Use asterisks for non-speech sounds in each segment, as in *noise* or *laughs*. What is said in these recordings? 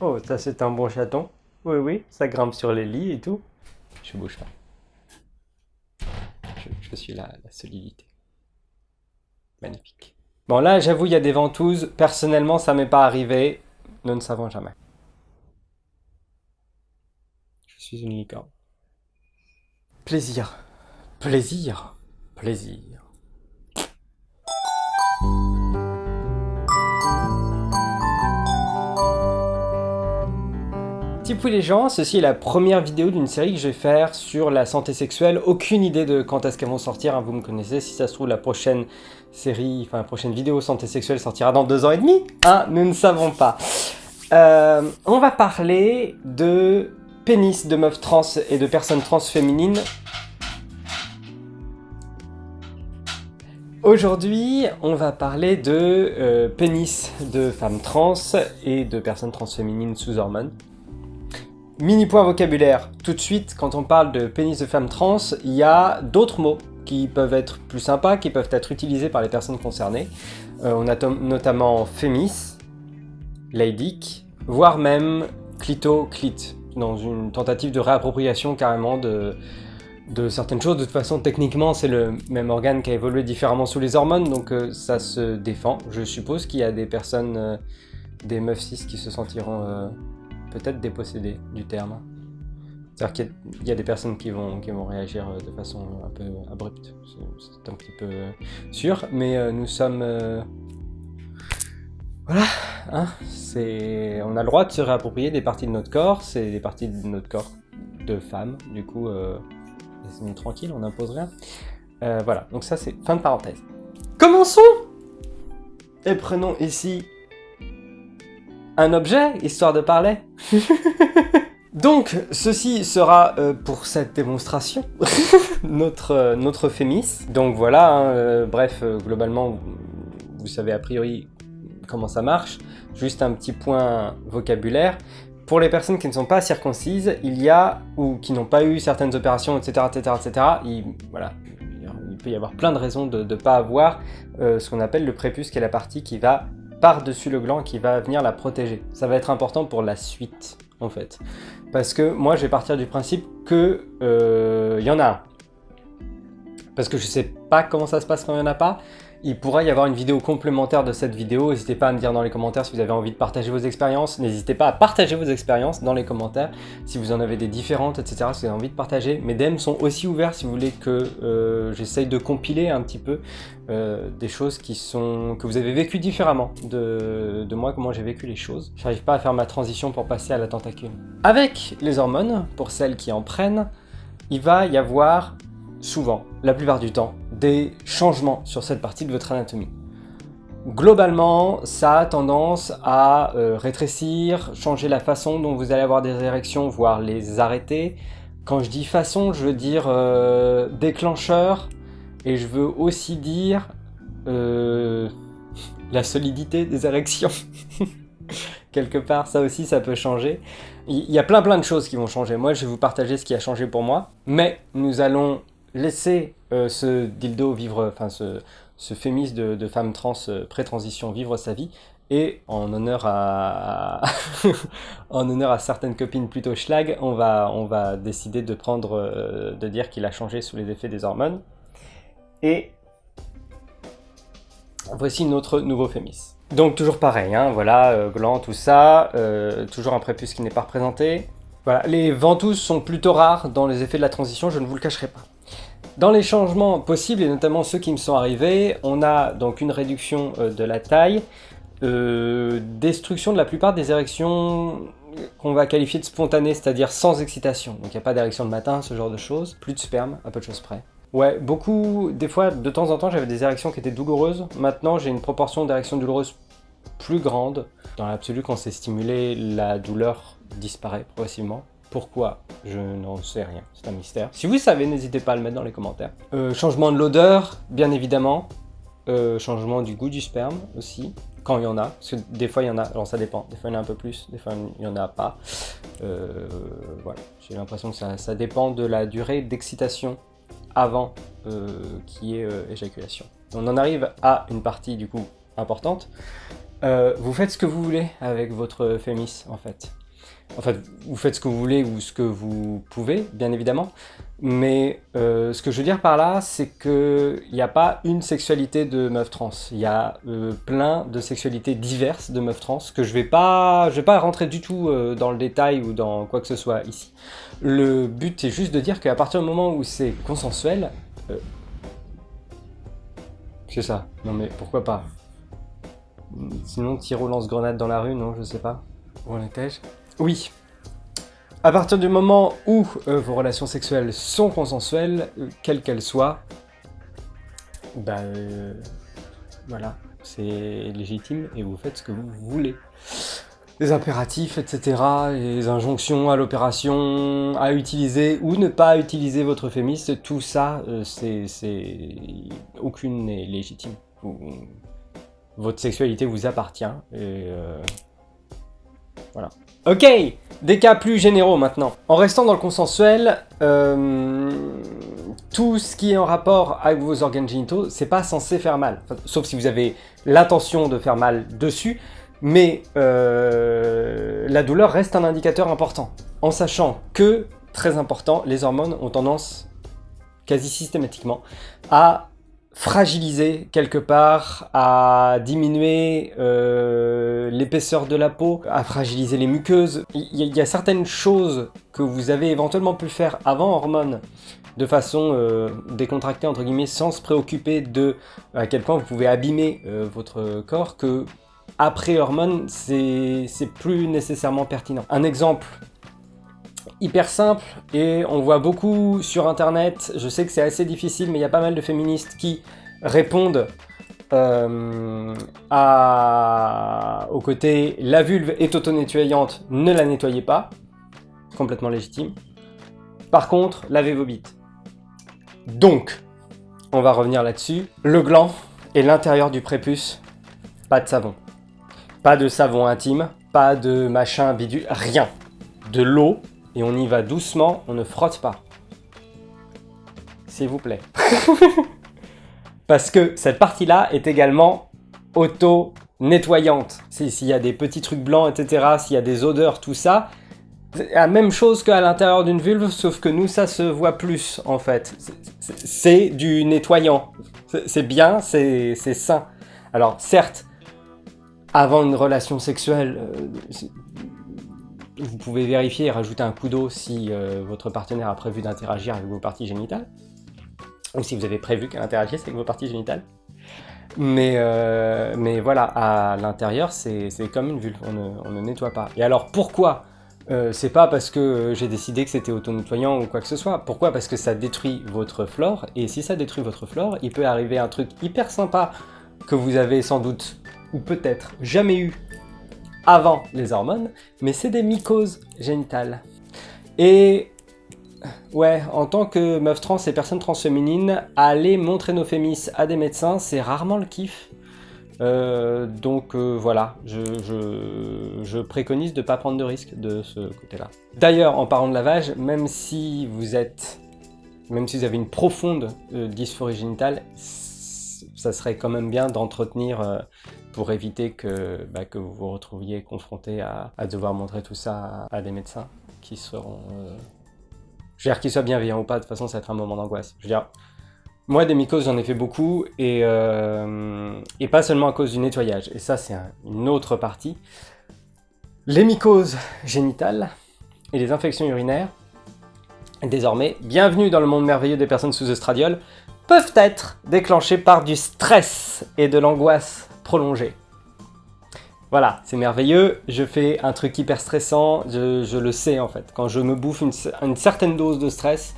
Oh, ça c'est un bon chaton. Oui, oui, ça grimpe sur les lits et tout. Je bouge pas. Je, je suis la, la solidité. Magnifique. Bon, là, j'avoue, il y a des ventouses. Personnellement, ça m'est pas arrivé. Nous ne savons jamais. Je suis une licorne. Plaisir. Plaisir. Plaisir. Tipou les gens, ceci est la première vidéo d'une série que je vais faire sur la santé sexuelle. Aucune idée de quand est-ce qu'elles vont sortir, hein, vous me connaissez. Si ça se trouve, la prochaine série, enfin la prochaine vidéo santé sexuelle sortira dans deux ans et demi. Hein, nous ne savons pas. Euh, on va parler de pénis de meufs trans et de personnes trans féminines. Aujourd'hui, on va parler de euh, pénis de femmes trans et de personnes trans féminines sous hormones. Mini point vocabulaire, tout de suite, quand on parle de pénis de femme trans, il y a d'autres mots qui peuvent être plus sympas, qui peuvent être utilisés par les personnes concernées. Euh, on a notamment fémis, ladic, voire même clito, clit, dans une tentative de réappropriation carrément de, de certaines choses. De toute façon, techniquement, c'est le même organe qui a évolué différemment sous les hormones, donc euh, ça se défend. Je suppose qu'il y a des personnes, euh, des meufs cis qui se sentiront peut-être dépossédé du terme. C'est-à-dire qu'il y, a des personnes qui vont, qui vont réagir de façon un peu abrupte, c'est un petit peu sûr, mais euh, nous sommes... Euh, voilà, hein, on a le droit de se réapproprier des parties de notre corps, c'est des parties de notre corps de femme, du coup, euh, laissez-nous tranquille, on n'impose rien. Euh, voilà, donc ça c'est fin de parenthèse. Commençons Et prenons ici un objet, histoire de parler. *laughs* Donc, ceci sera euh, pour cette démonstration *laughs* notre, euh, notre fémis. Donc voilà, hein, euh, bref, globalement, vous savez a priori comment ça marche. Juste un petit point vocabulaire. Pour les personnes qui ne sont pas circoncises, il y a, ou qui n'ont pas eu certaines opérations, etc., etc., etc., il, voilà, il peut y avoir plein de raisons de ne pas avoir ce qu'on appelle le prépuce, qui est la partie qui va par-dessus le gland qui va venir la protéger. Ça va être important pour la suite, en fait. Parce que moi, je vais partir du principe que il euh, y en a un. Parce que je sais pas comment ça se passe quand il n'y en a pas, il pourra y avoir une vidéo complémentaire de cette vidéo. N'hésitez pas à me dire dans les commentaires si vous avez envie de partager vos expériences. N'hésitez pas à partager vos expériences dans les commentaires si vous en avez des différentes, etc. Si vous avez envie de partager. Mes DM sont aussi ouverts si vous voulez que euh, j'essaye de compiler un petit peu euh, des choses qui sont que vous avez vécues différemment de, de moi, comment j'ai vécu les choses. J'arrive pas à faire ma transition pour passer à la tentacule. Avec les hormones, pour celles qui en prennent, il va y avoir souvent, la plupart du temps, des changements sur cette partie de votre anatomie. Globalement, ça a tendance à euh, rétrécir, changer la façon dont vous allez avoir des érections, voire les arrêter. Quand je dis façon, je veux dire euh, déclencheur, et je veux aussi dire euh, la solidité des érections. *laughs* Quelque part, ça aussi, ça peut changer. Il y a plein plein de choses qui vont changer. Moi, je vais vous partager ce qui a changé pour moi. Mais nous allons laisser euh, ce dildo vivre, enfin ce, ce fémis de, femme trans euh, pré-transition vivre sa vie et en honneur à, *laughs* en honneur à certaines copines plutôt schlag, on va, on va décider de prendre, euh, de dire qu'il a changé sous les effets des hormones. Et voici notre nouveau fémis. Donc toujours pareil, hein, voilà, gland, tout ça, toujours un prépuce qui n'est pas représenté. Voilà, les ventouses sont plutôt rares dans les effets de la transition, je ne vous le cacherai pas. Dans les changements possibles, et notamment ceux qui me sont arrivés, on a donc une réduction euh, de la taille, euh, destruction de la plupart des érections qu'on va qualifier de spontanées, c'est-à-dire sans excitation. Donc il n'y a pas d'érection de matin, ce genre de choses. Plus de sperme, à peu de choses près. Ouais, beaucoup, des fois, de temps en temps, j'avais des érections qui étaient douloureuses. Maintenant, j'ai une proportion d'érections douloureuses plus grande. Dans l'absolu, quand c'est stimulé, la douleur disparaît progressivement. Pourquoi Je n'en sais rien, c'est un mystère. Si vous savez, n'hésitez pas à le mettre dans les commentaires. Euh, changement de l'odeur, bien évidemment. Euh, changement du goût du sperme aussi, quand il y en a. Parce que des fois il y en a, alors ça dépend. Des fois il y en a un peu plus, des fois il n'y en a pas. Euh, voilà, j'ai l'impression que ça, dépend de la durée d'excitation avant qui est éjaculation. On en arrive à une partie du coup importante, Euh, vous faites ce que vous voulez avec votre fémis, en fait. En fait, vous faites ce que vous voulez ou ce que vous pouvez, bien évidemment. Mais euh, ce que je veux dire par là, c'est qu'il n'y a pas une sexualité de meuf trans. Il y a euh, plein de sexualités diverses de meufs trans que je vais pas, je vais pas rentrer du tout dans le détail ou dans quoi que ce soit ici. Le but est juste de dire qu'à partir du moment où c'est consensuel, c'est ça. Non mais pourquoi pas? Sinon, tir au lance-grenade dans la rue, non, je sais pas. Où en étais-je? Oui. À partir du moment où euh, vos relations sexuelles sont consensuelles, euh, quelles qu'elles soient, bah voilà, c'est légitime et vous faites ce que vous voulez. Les impératifs, etc., les injonctions à l'opération, à utiliser ou ne pas utiliser votre féministe, tout ça, c'est... aucune n'est légitime votre sexualité vous appartient. Et voilà. Ok, des cas plus généraux maintenant. En restant dans le consensuel, euh, tout ce qui est en rapport avec vos organes génitaux, c'est pas censé faire mal. sauf si vous avez l'intention de faire mal dessus, mais euh, la douleur reste un indicateur important. En sachant que, très important, les hormones ont tendance, quasi systématiquement, à fragiliser quelque part, à diminuer euh, l'épaisseur de la peau, à fragiliser les muqueuses. Il y, a certaines choses que vous avez éventuellement pu faire avant hormones de façon euh, décontractée entre guillemets sans se préoccuper de à quel point vous pouvez abîmer euh, votre corps que après hormones c'est plus nécessairement pertinent. Un exemple hyper simple et on voit beaucoup sur internet, je sais que c'est assez difficile mais il y a pas mal de féministes qui répondent euh, au côté la vulve est auto-nettoyante, ne la nettoyez pas, complètement légitime. Par contre, lavez vos bites. Donc, on va revenir là-dessus, le gland et l'intérieur du prépuce, pas de savon. Pas de savon intime, pas de machin bidule, rien. De l'eau, et on y va doucement, on ne frotte pas. S'il vous plaît. *laughs* Parce que cette partie-là est également auto-nettoyante. S'il y a des petits trucs blancs, etc., s'il y a des odeurs, tout ça, la même chose qu'à l'intérieur d'une vulve, sauf que nous, ça se voit plus, en fait. C'est du nettoyant. C'est bien, c'est sain. Alors, certes, avant une relation sexuelle, euh, vous pouvez vérifier et rajouter un coup d'eau si euh, votre partenaire a prévu d'interagir avec vos parties génitales. Ou si vous avez prévu qu'elle interagisse avec vos parties génitales. Mais, euh, mais voilà, à l'intérieur, c'est comme une vulve, on ne, nettoie pas. Et alors pourquoi euh, C'est pas parce que j'ai décidé que c'était auto-nettoyant ou quoi que ce soit. Pourquoi? Parce que ça détruit votre flore, et si ça détruit votre flore, il peut arriver un truc hyper sympa que vous avez sans doute, ou peut-être jamais eu avant les hormones, mais c'est des mycoses génitales. Et ouais, en tant que meuf trans et personne transféminine, aller montrer nos fémis à des médecins, c'est rarement le kiff. Euh, donc euh, voilà, je, préconise de ne pas prendre de risques de ce côté-là. D'ailleurs, en parlant de lavage, même si vous êtes, même si vous avez une profonde euh, dysphorie génitale, ça serait quand même bien d'entretenir pour éviter que, bah, que vous vous retrouviez confronté à, devoir montrer tout ça à, des médecins qui seront... Euh... Je veux dire, qu'ils soient bienveillants ou pas, de toute façon, ça va être un moment d'angoisse. Je veux dire, moi, des mycoses, j'en ai fait beaucoup, et, euh, pas seulement à cause du nettoyage. Et ça, c'est une autre partie. Les mycoses génitales et les infections urinaires, désormais, bienvenue dans le monde merveilleux des personnes sous estradiol, peuvent être déclenchées par du stress et de l'angoisse prolongé. Voilà, c'est merveilleux, je fais un truc hyper stressant, je, le sais en fait. Quand je me bouffe une, certaine dose de stress,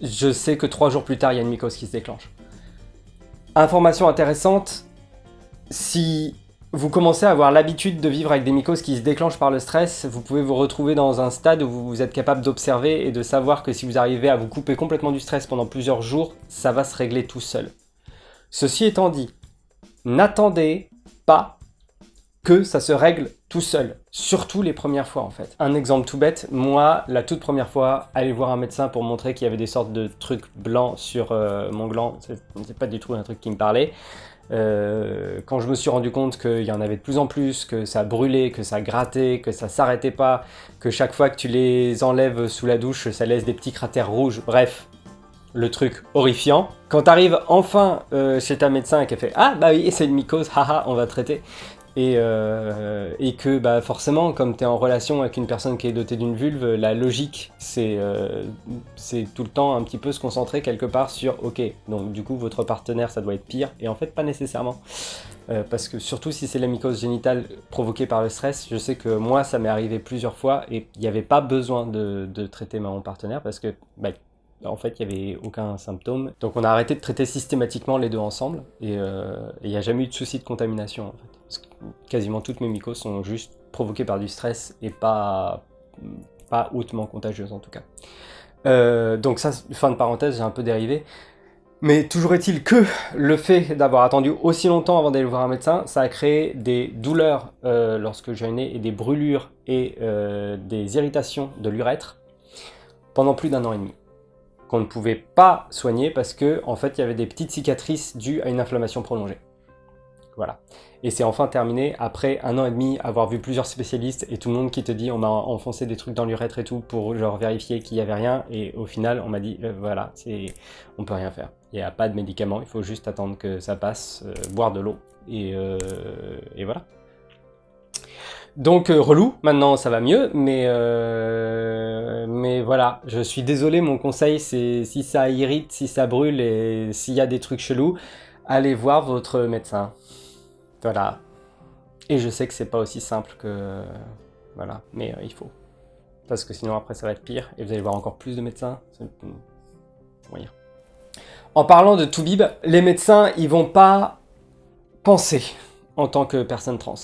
je sais que trois jours plus tard, il y a une mycose qui se déclenche. Information intéressante, si vous commencez à avoir l'habitude de vivre avec des mycoses qui se déclenchent par le stress, vous pouvez vous retrouver dans un stade où vous êtes capable d'observer et de savoir que si vous arrivez à vous couper complètement du stress pendant plusieurs jours, ça va se régler tout seul. Ceci étant dit, n'attendez pas que ça se règle tout seul. Surtout les premières fois en fait. Un exemple tout bête, moi la toute première fois, aller voir un médecin pour montrer qu'il y avait des sortes de trucs blancs sur euh, mon gland, c'est pas du tout un truc qui me parlait. Euh, quand je me suis rendu compte qu'il y en avait de plus en plus, que ça brûlait, que ça grattait, que ça s'arrêtait pas, que chaque fois que tu les enlèves sous la douche, ça laisse des petits cratères rouges, bref, le truc horrifiant. Quand tu arrives enfin euh, chez ta médecin et qu'elle fait « Ah bah oui, c'est une mycose, haha, on va traiter », et, euh, et que bah, forcément, comme tu es en relation avec une personne qui est dotée d'une vulve, la logique, euh, c'est tout le temps un petit peu se concentrer quelque part sur « Ok, donc du coup, votre partenaire, ça doit être pire », et en fait, pas nécessairement. Euh, parce que surtout si c'est la mycose génitale provoquée par le stress, je sais que moi, ça m'est arrivé plusieurs fois, et il n'y avait pas besoin de, de, traiter mon partenaire, parce que bah, en fait, il n'y avait aucun symptôme. Donc on a arrêté de traiter systématiquement les deux ensemble, et il n'y a jamais eu de souci de contamination, en fait quasiment toutes mes mycoses sont juste provoquées par du stress et pas, pas hautement contagieuses en tout cas. Euh, donc ça, fin de parenthèse, j'ai un peu dérivé. Mais toujours est-il que le fait d'avoir attendu aussi longtemps avant d'aller voir un médecin, ça a créé des douleurs euh, lorsque j'ai né et des brûlures et euh, des irritations de l'urètre pendant plus d'un an et demi qu'on ne pouvait pas soigner parce que en fait il y avait des petites cicatrices dues à une inflammation prolongée. Voilà. Et c'est enfin terminé après un an et demi, avoir vu plusieurs spécialistes et tout le monde qui te dit on m'a enfoncé des trucs dans l'urètre et tout pour genre vérifier qu'il n'y avait rien. Et au final, on m'a dit euh, voilà, c'est on peut rien faire. Il n'y a pas de médicaments, il faut juste attendre que ça passe, euh, boire de l'eau et, euh, et, voilà. Donc relou, maintenant ça va mieux, mais, mais voilà, je suis désolé, mon conseil c'est si ça irrite, si ça brûle et s'il y a des trucs chelous, allez voir votre médecin. Voilà. Et je sais que c'est pas aussi simple que... Voilà, mais euh, il faut. Parce que sinon après ça va être pire, et vous allez voir encore plus de médecins. En parlant de Toubib, les médecins, ils vont pas penser en tant que personne trans.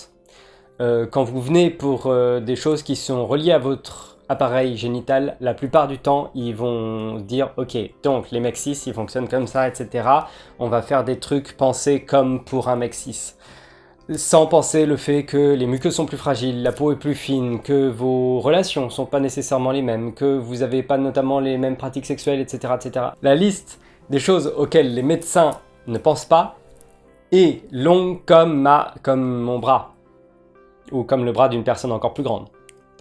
Euh, quand vous venez pour euh, des choses qui sont reliées à votre appareil génital, la plupart du temps, ils vont dire « Ok, donc les mecs cis, ils fonctionnent comme ça, etc. On va faire des trucs pensés comme pour un mec cis. » sans penser le fait que les muqueuses sont plus fragiles, la peau est plus fine, que vos relations sont pas nécessairement les mêmes, que vous n'avez pas notamment les mêmes pratiques sexuelles, etc., etc. La liste des choses auxquelles les médecins ne pensent pas est longue comme, ma, comme mon bras, ou comme le bras d'une personne encore plus grande.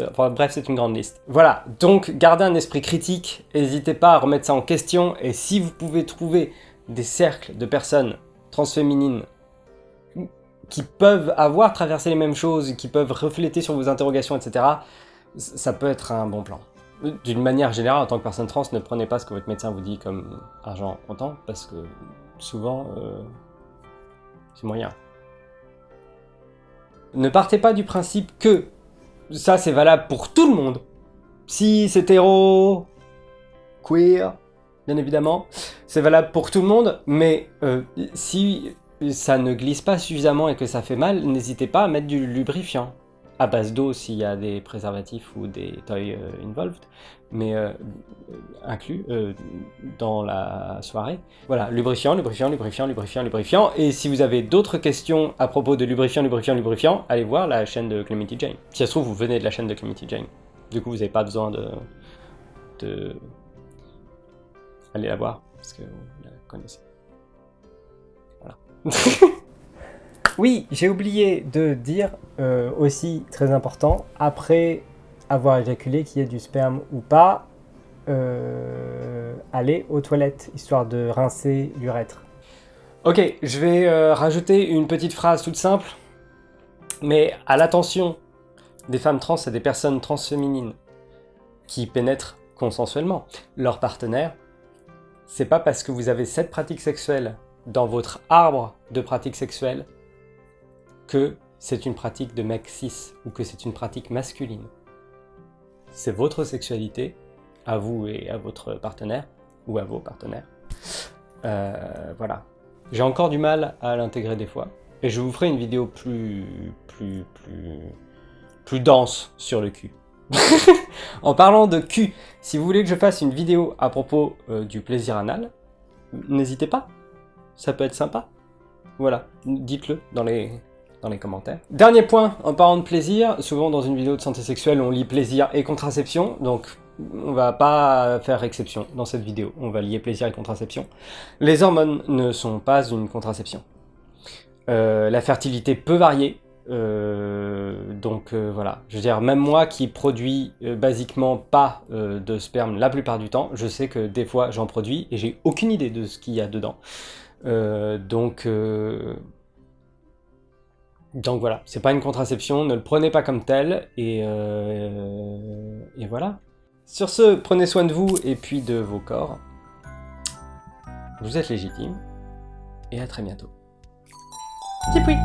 Enfin, bref, c'est une grande liste. Voilà, donc gardez un esprit critique, n'hésitez pas à remettre ça en question, et si vous pouvez trouver des cercles de personnes transféminines qui peuvent avoir traversé les mêmes choses, qui peuvent refléter sur vos interrogations, etc., ça peut être un bon plan. D'une manière générale, en tant que personne trans, ne prenez pas ce que votre médecin vous dit comme argent comptant, parce que souvent, euh, c'est moyen. Ne partez pas du principe que ça c'est valable pour tout le monde. Si c'est hétéro, queer, bien évidemment, c'est valable pour tout le monde, mais euh, si ça ne glisse pas suffisamment et que ça fait mal, n'hésitez pas à mettre du lubrifiant à base d'eau s'il y a des préservatifs ou des toys euh, involved, mais euh, inclus euh, dans la soirée. Voilà, lubrifiant, lubrifiant, lubrifiant, lubrifiant, lubrifiant. Et si vous avez d'autres questions à propos de lubrifiant, lubrifiant, lubrifiant, allez voir la chaîne de Clemity Jane. Si ça se trouve, vous venez de la chaîne de Clemity Jane. Du coup, vous n'avez pas besoin de, de... Allez la voir, parce que vous la connaissez. *laughs* oui, j'ai oublié de dire euh, aussi, très important, après avoir éjaculé, qu'il y ait du sperme ou pas, euh, aller aux toilettes, histoire de rincer l'urètre. Ok, je vais euh, rajouter une petite phrase toute simple, mais à l'attention des femmes trans et des personnes transféminines qui pénètrent consensuellement leur partenaire, c'est pas parce que vous avez cette pratique sexuelle dans votre arbre de pratique sexuelle que c'est une pratique de mec cis ou que c'est une pratique masculine. C'est votre sexualité, à vous et à votre partenaire, ou à vos partenaires. Euh, voilà. J'ai encore du mal à l'intégrer des fois, et je vous ferai une vidéo plus, plus, plus, dense sur le cul. *laughs* en parlant de cul, si vous voulez que je fasse une vidéo à propos euh, du plaisir anal, n'hésitez pas, ça peut être sympa. Voilà, dites-le dans les, les commentaires. Dernier point, en parlant de plaisir, souvent dans une vidéo de santé sexuelle, on lit plaisir et contraception, donc on va pas faire exception dans cette vidéo, on va lier plaisir et contraception. Les hormones ne sont pas une contraception. Euh, la fertilité peut varier. Euh, donc euh, voilà, je veux dire, même moi qui produis basiquement pas de sperme la plupart du temps, je sais que des fois j'en produis et j'ai aucune idée de ce qu'il y a dedans. Donc, donc voilà, c'est pas une contraception, ne le prenez pas comme tel, et, euh, et voilà. Sur ce, prenez soin de vous et puis de vos corps. Vous êtes légitime, et à très bientôt. Tipoui